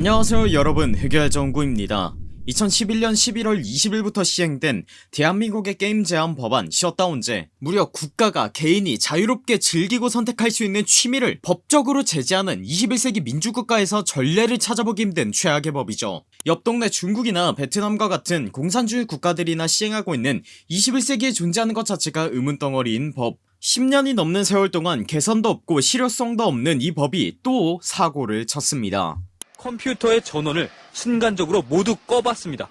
안녕하세요 여러분. 흑열정구입니다. 2011년 11월 20일부터 시행된 대한민국의 게임 제한 법안 셧다운제. 무려 국가가 개인이 자유롭게 즐기고 선택할 수 있는 취미를 법적으로 제재하는 21세기 민주국가에서 전례를 찾아보기 힘든 최악의 법이죠. 옆 동네 중국이나 베트남과 같은 공산주의 국가들이나 시행하고 있는 21세기에 존재하는 것 자체가 의문덩어리인 법. 10년이 넘는 세월 동안 개선도 없고 실효성도 없는 이 법이 또 사고를 쳤습니다 컴퓨터의 전원을 순간적으로 모두 꺼봤습니다.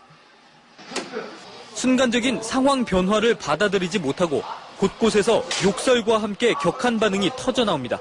순간적인 상황 변화를 받아들이지 못하고 곳곳에서 욕설과 함께 격한 반응이 터져나옵니다.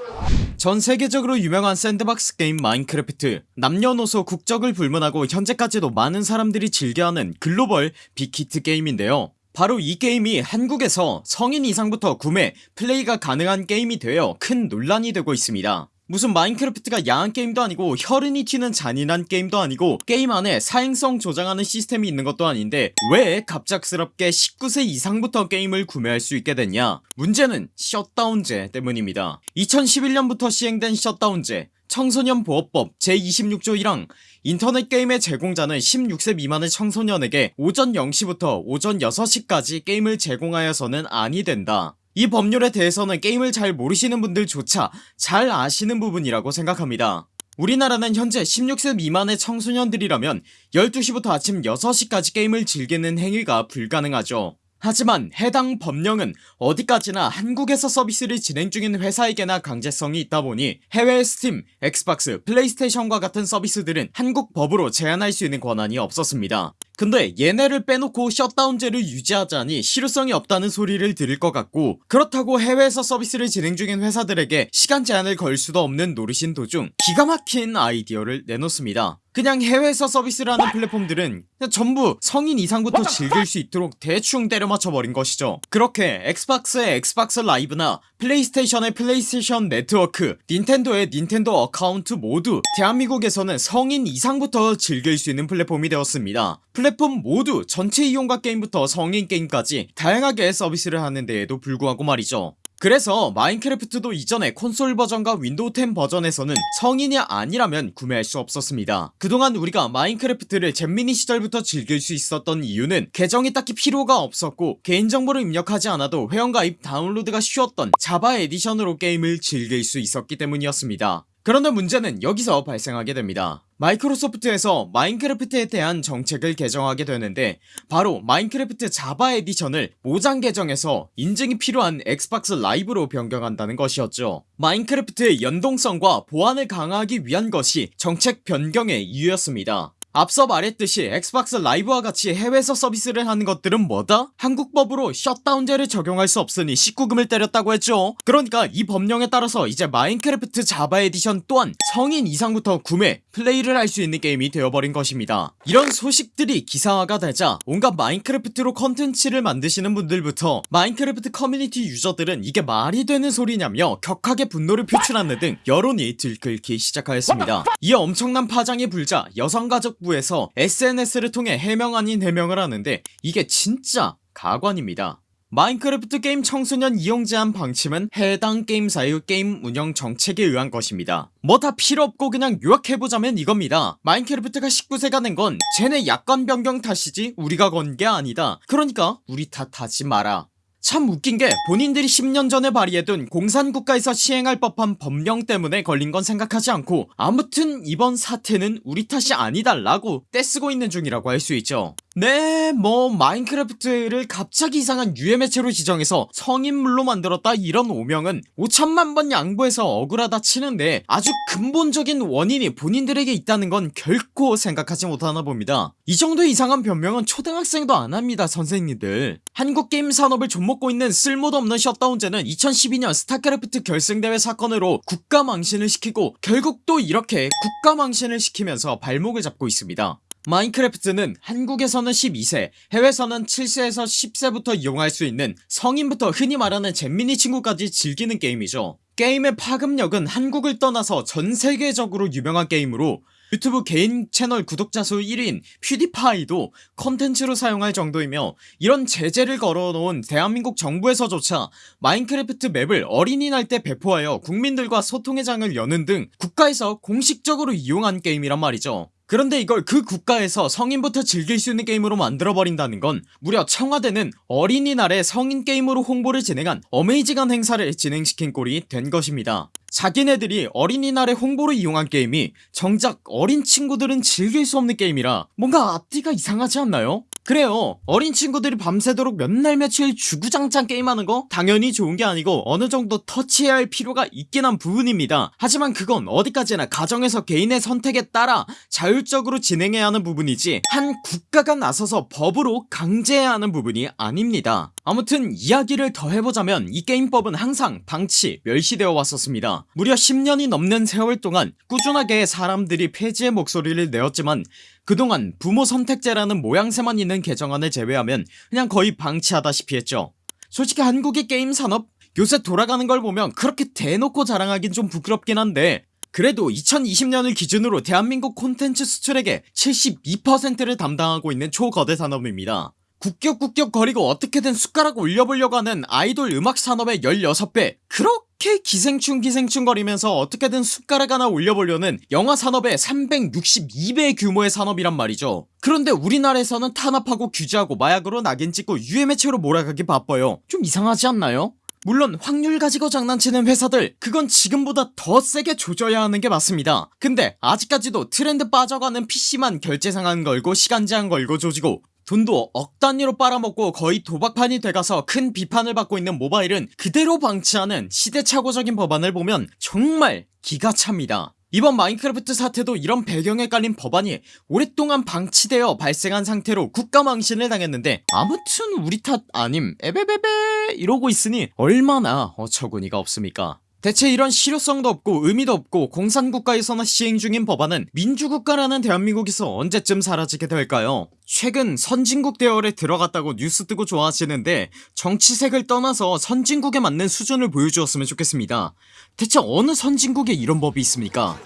전 세계적으로 유명한 샌드박스 게임 마인크래프트 남녀노소 국적을 불문하고 현재까지도 많은 사람들이 즐겨하는 글로벌 빅히트 게임인데요 바로 이 게임이 한국에서 성인 이상부터 구매 플레이가 가능한 게임이 되어 큰 논란이 되고 있습니다 무슨 마인크래프트가 야한 게임도 아니고 혈흔이 튀는 잔인한 게임도 아니고 게임 안에 사행성 조장하는 시스템이 있는 것도 아닌데 왜 갑작스럽게 19세 이상부터 게임을 구매할 수 있게 됐냐? 문제는 셧다운제 때문입니다. 2011년부터 시행된 셧다운제 청소년 보호법 제26조 1항 인터넷 게임의 제공자는 16세 미만의 청소년에게 오전 0시부터 오전 6시까지 게임을 제공하여서는 아니 된다 이 법률에 대해서는 게임을 잘 모르시는 분들조차 잘 아시는 부분이라고 생각합니다. 우리나라는 현재 16세 미만의 청소년들이라면 12시부터 아침 6시까지 게임을 즐기는 행위가 불가능하죠. 하지만 해당 법령은 어디까지나 한국에서 서비스를 진행 중인 회사에게나 강제성이 있다보니 해외 스팀, 엑스박스, 플레이스테이션과 같은 서비스들은 한국 법으로 제한할 수 있는 권한이 없었습니다 근데 얘네를 빼놓고 셧다운제를 유지하자니 실효성이 없다는 소리를 들을 것 같고 그렇다고 해외에서 서비스를 진행 중인 회사들에게 시간 제한을 걸 수도 없는 노릇이던 도중 기가 막힌 아이디어를 내놓습니다. 그냥 해외에서 서비스를 하는 플랫폼들은 전부 성인 이상부터 즐길 수 있도록 대충 때려맞춰 버린 것이죠. 그렇게 엑스박스의 엑스박스 라이브나 플레이스테이션의 플레이스테이션 네트워크 닌텐도의 닌텐도 어카운트 모두 대한민국에서는 성인 이상부터 즐길 수 있는 플랫폼이 되었습니다. 플랫폼 모두 전체 이용가 게임부터 성인 게임까지 다양하게 서비스를 하는 데에도 불구하고 말이죠. 그래서 마인크래프트도 이전에 콘솔 버전과 윈도우 10 버전에서는 성인이 아니라면 구매할 수 없었습니다. 그동안 우리가 마인크래프트를 잼민이 시절부터 즐길 수 있었던 이유는 계정이 딱히 필요가 없었고 개인정보를 입력하지 않아도 회원가입 다운로드가 쉬웠던 자바 에디션으로 게임을 즐길 수 있었기 때문이었습니다 그런데 문제는 여기서 발생하게 됩니다. 마이크로소프트에서 마인크래프트에 대한 정책을 개정하게 되는데 바로 마인크래프트 자바 에디션을 모장 계정에서 인증이 필요한 엑스박스 라이브로 변경한다는 것이었죠. 마인크래프트의 연동성과 보안을 강화하기 위한 것이 정책 변경의 이유였습니다 앞서 말했듯이 엑스박스 라이브와 같이 해외에서 서비스를 하는 것들은 뭐다? 한국법으로 셧다운제를 적용할 수 없으니 19금을 때렸다고 했죠. 그러니까 이 법령에 따라서 이제 마인크래프트 자바 에디션 또한 성인 이상부터 구매, 플레이를 할 수 있는 게임이 되어버린 것입니다. 이런 소식들이 기사화가 되자 온갖 마인크래프트로 컨텐츠를 만드시는 분들부터 마인크래프트 커뮤니티 유저들은 이게 말이 되는 소리냐며 격하게 분노를 표출하는 등 여론이 들끓기 시작하였습니다. 이에 엄청난 파장이 불자 여성가족부에서 SNS를 통해 해명 아닌 해명을 하는데 이게 진짜 가관입니다 마인크래프트 게임 청소년 이용 제한 방침은 해당 게임사의 게임 운영 정책에 의한 것입니다 뭐 다 필요없고 그냥 요약해보자면 이겁니다 마인크래프트가 19세가 된건 쟤네 약관 변경 탓이지 우리가 건 게 아니다 그러니까 우리 탓하지 마라 참 웃긴 게 본인들이 10년 전에 발의해둔 공산국가에서 시행할 법한 법령 때문에 걸린 건 생각하지 않고 아무튼 이번 사태는 우리 탓이 아니다 라고 떼쓰고 있는 중이라고 할 수 있죠 네 뭐 마인크래프트를 갑자기 이상한 유해매체로 지정해서 성인물로 만들었다 이런 오명은 5천만번 양보해서 억울하다 치는데 아주 근본적인 원인이 본인들에게 있다는 건 결코 생각하지 못하나 봅니다. 이 정도 이상한 변명은 초등학생도 안합니다 선생님들. 한국 게임 산업을 좀먹고 있는 쓸모도 없는 셧다운제는 2012년 스타크래프트 결승대회 사건으로 국가 망신을 시키고 결국 또 이렇게 국가 망신을 시키면서 발목을 잡고 있습니다 마인크래프트는 한국에서는 12세 해외에서는 7세에서 10세부터 이용할 수 있는 성인부터 흔히 말하는 잼민이 친구까지 즐기는 게임이죠. 게임의 파급력은 한국을 떠나서 전세계적으로 유명한 게임으로 유튜브 개인 채널 구독자 수 1위인 PewDiePie도 컨텐츠로 사용할 정도이며 이런 제재를 걸어놓은 대한민국 정부에서조차 마인크래프트 맵을 어린이날 때 배포하여 국민들과 소통의 장을 여는 등 국가에서 공식적으로 이용한 게임이란 말이죠 그런데 이걸 그 국가에서 성인부터 즐길 수 있는 게임으로 만들어버린다는 건 무려 청와대는 어린이날에 성인 게임으로 홍보를 진행한 amazing한 행사를 진행시킨 꼴이 된 것입니다 자기네들이 어린이날에 홍보를 이용한 게임이 정작 어린 친구들은 즐길 수 없는 게임이라 뭔가 앞뒤가 이상하지 않나요? 그래요. 어린 친구들이 밤새도록 몇 날 며칠 주구장창 게임하는 거 당연히 좋은게 아니고 어느정도 터치해야 할 필요가 있긴 한 부분입니다. 하지만 그건 어디까지나 가정에서 개인의 선택에 따라 자율적으로 진행해야 하는 부분이지 한 국가가 나서서 법으로 강제해야 하는 부분이 아닙니다 아무튼 이야기를 더 해보자면 이 게임법은 항상 방치, 멸시되어 왔었습니다. 무려 10년이 넘는 세월 동안 꾸준하게 사람들이 폐지의 목소리를 내었지만 그동안 부모 선택제라는 모양새만 있는 개정안을 제외하면 그냥 거의 방치하다시피 했죠. 솔직히 한국의 게임 산업 요새 돌아가는 걸 보면 그렇게 대놓고 자랑하긴 좀 부끄럽긴 한데 그래도 2020년을 기준으로 대한민국 콘텐츠 수출액의 72%를 담당하고 있는 초거대 산업입니다 국격국격 거리고 어떻게든 숟가락 올려보려고 하는 아이돌 음악 산업의 16배. 그렇게 기생충 기생충 거리면서 어떻게든 숟가락 하나 올려보려는 영화 산업의 362배 규모의 산업이란 말이죠. 그런데 우리나라에서는 탄압하고 규제하고 마약으로 낙인 찍고 유해매체로 몰아가기 바빠요. 좀 이상하지 않나요? 물론 확률 가지고 장난치는 회사들 그건 지금보다 더 세게 조져야 하는 게 맞습니다. 근데 아직까지도 트렌드 빠져가는 PC만 결제 상한 걸고 시간 제한 걸고 조지고 돈도 억 단위로 빨아먹고 거의 도박판이 돼가서 큰 비판을 받고 있는 모바일은 그대로 방치하는 시대착오적인 법안을 보면 정말 기가 찹니다. 이번 마인크래프트 사태도 이런 배경에 깔린 법안이 오랫동안 방치되어 발생한 상태로 국가망신을 당했는데 아무튼 우리 탓 아님 에베베베 이러고 있으니 얼마나 어처구니가 없습니까 대체 이런 실효성도 없고 의미도 없고 공산국가에서나 시행 중인 법안은 민주국가라는 대한민국에서 언제쯤 사라지게 될까요? 최근 선진국 대열에 들어갔다고 뉴스 뜨고 좋아하시는데 정치색을 떠나서 선진국에 맞는 수준을 보여주었으면 좋겠습니다. 대체 어느 선진국에 이런 법이 있습니까?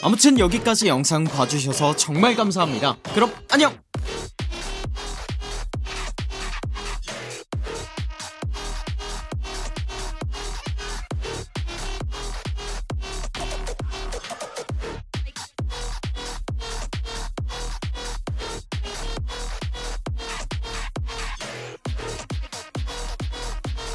아무튼 여기까지 영상 봐주셔서 정말 감사합니다. 그럼 안녕